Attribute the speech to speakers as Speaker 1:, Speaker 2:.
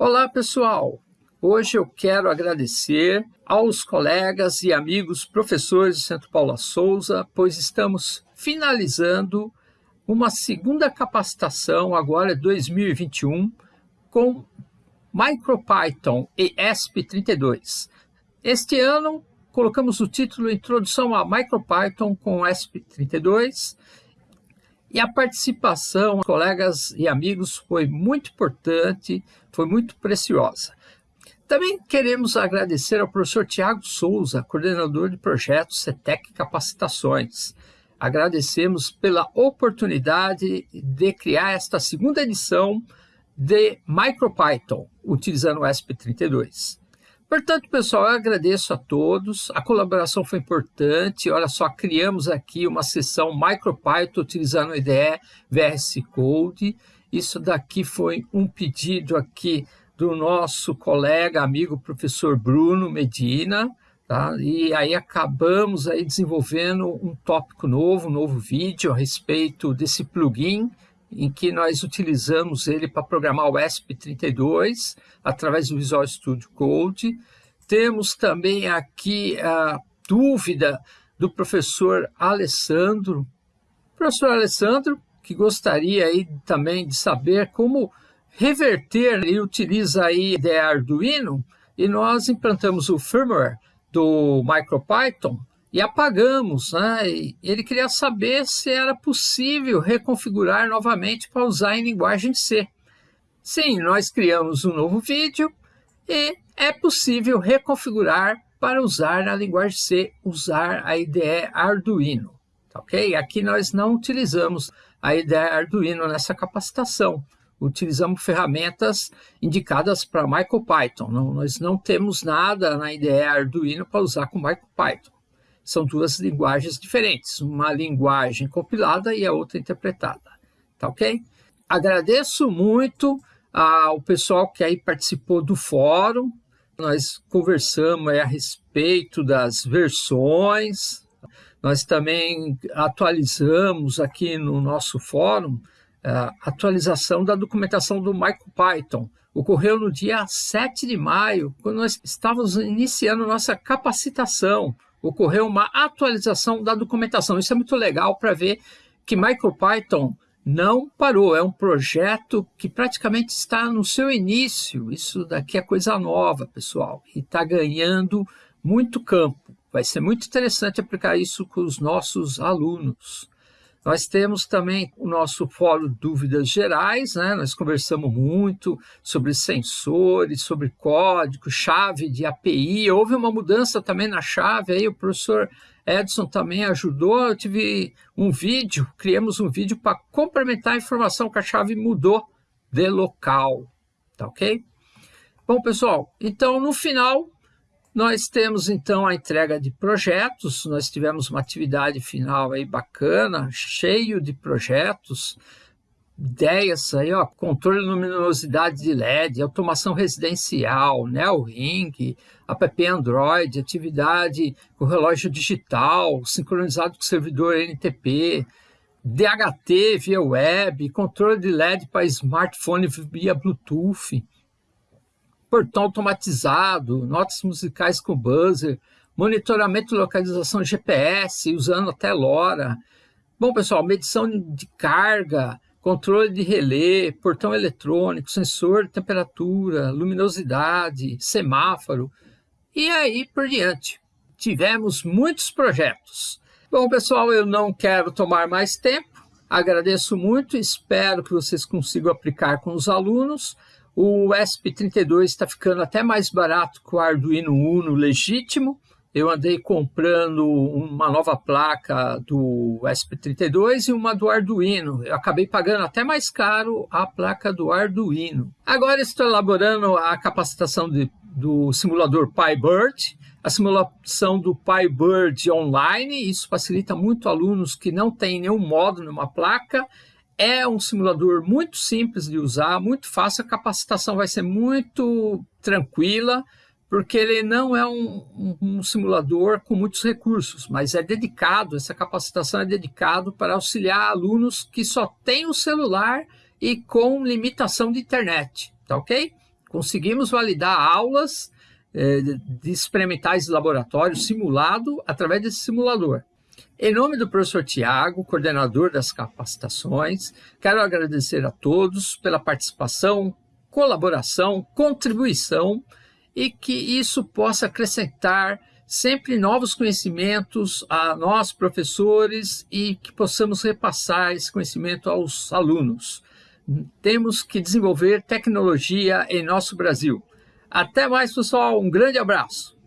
Speaker 1: Olá, pessoal! Hoje eu quero agradecer aos colegas e amigos professores do Centro Paula Souza, pois estamos finalizando uma segunda capacitação, agora 2021, com MicroPython e ESP32. Este ano colocamos o título Introdução a MicroPython com ESP32 e a participação, colegas e amigos, foi muito importante, foi muito preciosa. Também queremos agradecer ao professor Tiago Souza, coordenador de projetos CETEC Capacitações. Agradecemos pela oportunidade de criar esta segunda edição de MicroPython, utilizando o ESP32. Portanto, pessoal, eu agradeço a todos. A colaboração foi importante. Olha só, criamos aqui uma sessão MicroPython utilizando o IDE VS Code. Isso daqui foi um pedido aqui do nosso colega, amigo, professor Bruno Medina. Tá? E aí acabamos aí desenvolvendo um tópico novo, um novo vídeo a respeito desse plugin em que nós utilizamos ele para programar o ESP32 através do Visual Studio Code. Temos também aqui a dúvida do professor Alessandro. Professor Alessandro, que gostaria aí também de saber como reverter, ele utiliza aí ideia Arduino e nós implantamos o firmware do MicroPython e apagamos. Né? E ele queria saber se era possível reconfigurar novamente para usar em linguagem C. Sim, nós criamos um novo vídeo e é possível reconfigurar para usar na linguagem C, usar a IDE Arduino. Tá ok? Aqui nós não utilizamos a IDE Arduino nessa capacitação. Utilizamos ferramentas indicadas para MicroPython. Nós não temos nada na IDE Arduino para usar com MicroPython são duas linguagens diferentes, uma linguagem compilada e a outra interpretada, tá ok? Agradeço muito ao pessoal que aí participou do fórum, nós conversamos a respeito das versões, nós também atualizamos aqui no nosso fórum a atualização da documentação do MicroPython. Ocorreu no dia 7 de maio, quando nós estávamos iniciando nossa capacitação ocorreu uma atualização da documentação. Isso é muito legal para ver que MicroPython não parou, é um projeto que praticamente está no seu início. Isso daqui é coisa nova, pessoal, e está ganhando muito campo. Vai ser muito interessante aplicar isso com os nossos alunos. Nós temos também o nosso fórum Dúvidas Gerais, né? nós conversamos muito sobre sensores, sobre código, chave de API. Houve uma mudança também na chave, aí o professor Edson também ajudou. Eu tive um vídeo, criamos um vídeo para complementar a informação que a chave mudou de local. Tá ok? Bom, pessoal, então no final nós temos então a entrega de projetos, nós tivemos uma atividade final aí bacana, cheio de projetos, ideias aí, ó, controle de luminosidade de LED, automação residencial, Neo Ring, app Android, atividade com relógio digital, sincronizado com servidor NTP, DHT via web, controle de LED para smartphone via Bluetooth, portão automatizado, notas musicais com buzzer, monitoramento e localização GPS, usando até LoRa. Bom, pessoal, medição de carga, controle de relé, portão eletrônico, sensor de temperatura, luminosidade, semáforo e aí por diante. Tivemos muitos projetos. Bom, pessoal, eu não quero tomar mais tempo. Agradeço muito, espero que vocês consigam aplicar com os alunos. O ESP32 está ficando até mais barato que o Arduino Uno legítimo. Eu andei comprando uma nova placa do ESP32 e uma do Arduino. Eu acabei pagando até mais caro a placa do Arduino. Agora estou elaborando a capacitação de, do simulador PyBird, a simulação do PyBird online. Isso facilita muito alunos que não têm nenhum módulo numa placa é um simulador muito simples de usar, muito fácil, a capacitação vai ser muito tranquila, porque ele não é um, um, simulador com muitos recursos, mas é dedicado, essa capacitação é dedicado para auxiliar alunos que só têm o celular e com limitação de internet, tá ok? Conseguimos validar aulas eh, de experimentais de laboratório simulado através desse simulador. Em nome do professor Tiago, coordenador das capacitações, quero agradecer a todos pela participação, colaboração, contribuição e que isso possa acrescentar sempre novos conhecimentos a nós, professores, e que possamos repassar esse conhecimento aos alunos. Temos que desenvolver tecnologia em nosso Brasil. Até mais, pessoal. Um grande abraço.